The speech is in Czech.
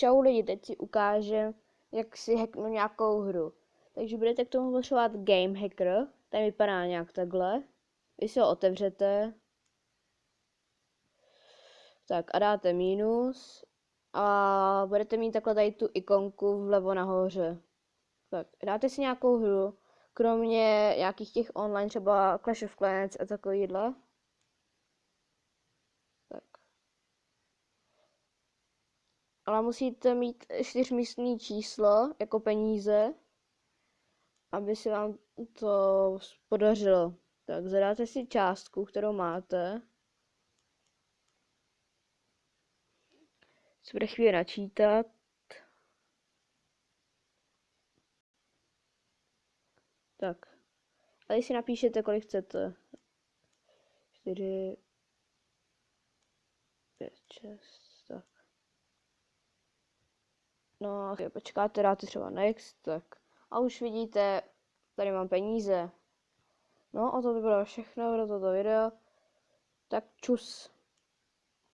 Čau lidi, teď si ukážem, jak si hacknu nějakou hru. Takže budete k tomu potřebovat Game Hacker, ten vypadá nějak takhle. Vy si ho otevřete. Tak a dáte minus. A budete mít takhle tady tu ikonku vlevo nahoře. Tak, dáte si nějakou hru, kromě nějakých těch online, třeba Clash of Clans a takovýhle. Ale musíte mít čtyřmístný číslo jako peníze, aby se vám to podařilo. Tak zadáte si částku, kterou máte. Se bude chvíli načítat. Tak. A když si napíšete, kolik chcete. 4, 5, 6. No, počkáte, dáte třeba next, tak. A už vidíte, tady mám peníze. No a to by bylo všechno pro toto video. Tak čus.